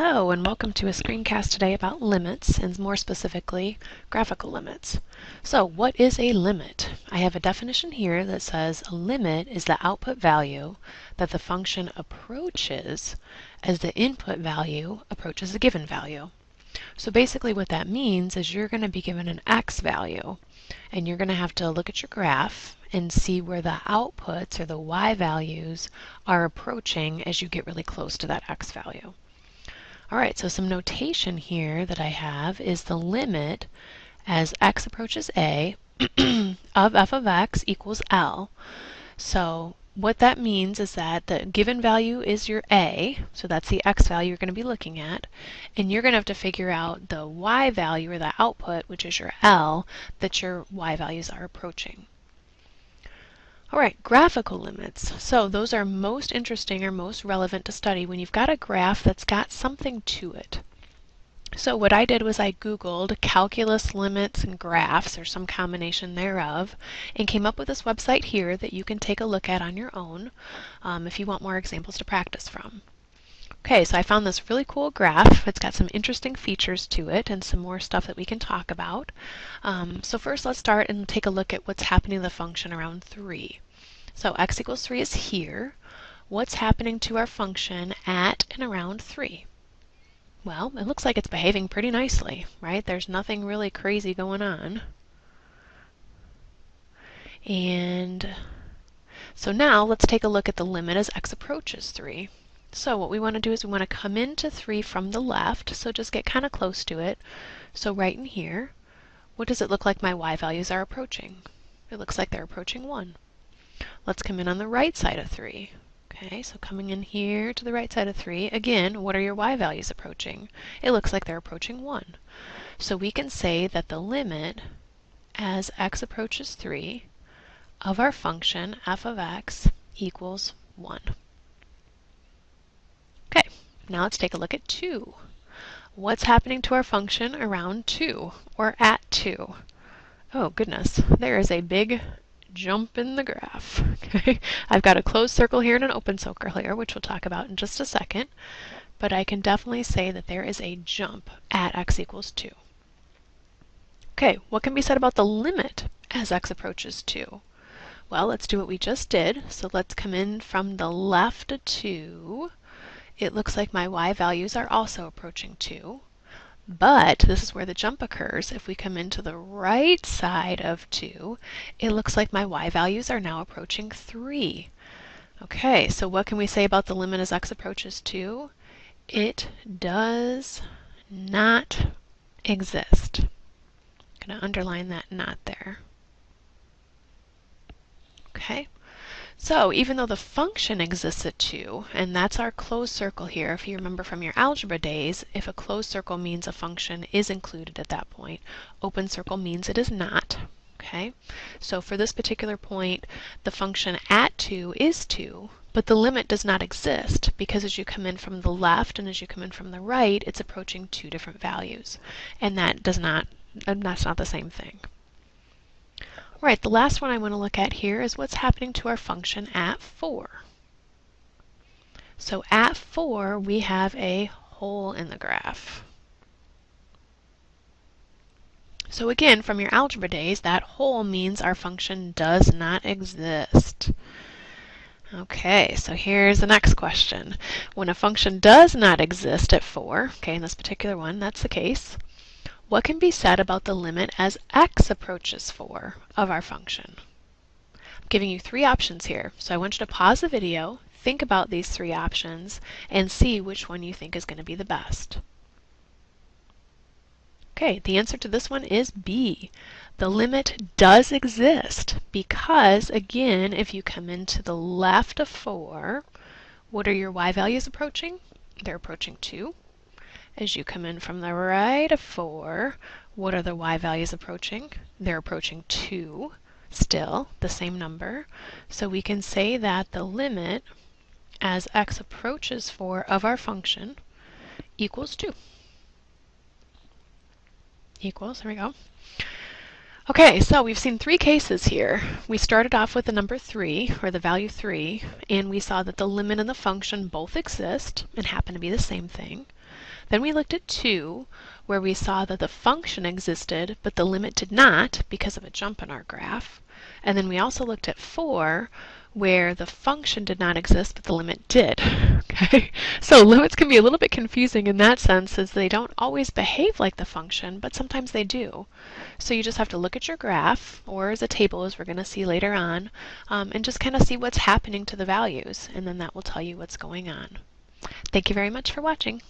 Hello and welcome to a screencast today about limits and more specifically graphical limits. So what is a limit? I have a definition here that says a limit is the output value that the function approaches as the input value approaches a given value. So basically what that means is you're going to be given an x value and you're going to have to look at your graph and see where the outputs or the y values are approaching as you get really close to that x value. All right, so some notation here that I have is the limit as x approaches a of f of x equals L. So what that means is that the given value is your a, so that's the x value you're going to be looking at, and you're going to have to figure out the y value or the output, which is your L, that your y values are approaching. All right, graphical limits. So those are most interesting or most relevant to study when you've got a graph that's got something to it. So what I did was I Googled calculus limits and graphs or some combination thereof and came up with this website here that you can take a look at on your own um, if you want more examples to practice from. Okay, so I found this really cool graph. It's got some interesting features to it and some more stuff that we can talk about. Um, so first let's start and take a look at what's happening to the function around 3. So x equals 3 is here. What's happening to our function at and around 3? Well, it looks like it's behaving pretty nicely, right? There's nothing really crazy going on. And so now let's take a look at the limit as x approaches 3. So what we want to do is we want to come into 3 from the left, so just get kind of close to it. So right in here, what does it look like my y values are approaching? It looks like they're approaching 1. Let's come in on the right side of 3. Okay, so coming in here to the right side of 3, again, what are your y values approaching? It looks like they're approaching 1. So we can say that the limit as x approaches 3 of our function f of x equals 1. Okay, now let's take a look at 2. What's happening to our function around 2, or at 2? Oh goodness, there is a big jump in the graph. Okay, I've got a closed circle here and an open circle here, which we'll talk about in just a second, but I can definitely say that there is a jump at x equals 2. Okay, what can be said about the limit as x approaches 2? Well, let's do what we just did. So let's come in from the left to 2 it looks like my y values are also approaching 2. But this is where the jump occurs. If we come into the right side of 2, it looks like my y values are now approaching 3. Okay, so what can we say about the limit as x approaches 2? It does not exist. I'm going to underline that not there. Okay. So even though the function exists at 2, and that's our closed circle here, if you remember from your algebra days, if a closed circle means a function is included at that point, open circle means it is not. Okay, so for this particular point, the function at 2 is 2, but the limit does not exist because as you come in from the left and as you come in from the right, it's approaching two different values. And that does not, that's not the same thing. Right, the last one I want to look at here is what's happening to our function at 4. So at 4, we have a hole in the graph. So again, from your algebra days, that hole means our function does not exist. Okay, so here's the next question. When a function does not exist at 4, okay, in this particular one, that's the case, what can be said about the limit as x approaches 4 of our function? I'm giving you three options here, so I want you to pause the video, think about these three options, and see which one you think is going to be the best. Okay, the answer to this one is B. The limit does exist because, again, if you come into the left of 4, what are your y values approaching? They're approaching 2. As you come in from the right of 4, what are the y values approaching? They're approaching 2, still the same number. So we can say that the limit as x approaches 4 of our function equals 2. Equals, there we go. Okay, so we've seen three cases here. We started off with the number 3, or the value 3, and we saw that the limit and the function both exist and happen to be the same thing. Then we looked at 2, where we saw that the function existed, but the limit did not because of a jump in our graph. And then we also looked at 4, where the function did not exist, but the limit did. Okay, so limits can be a little bit confusing in that sense as they don't always behave like the function, but sometimes they do. So you just have to look at your graph, or as a table as we're going to see later on, um, and just kind of see what's happening to the values, and then that will tell you what's going on. Thank you very much for watching.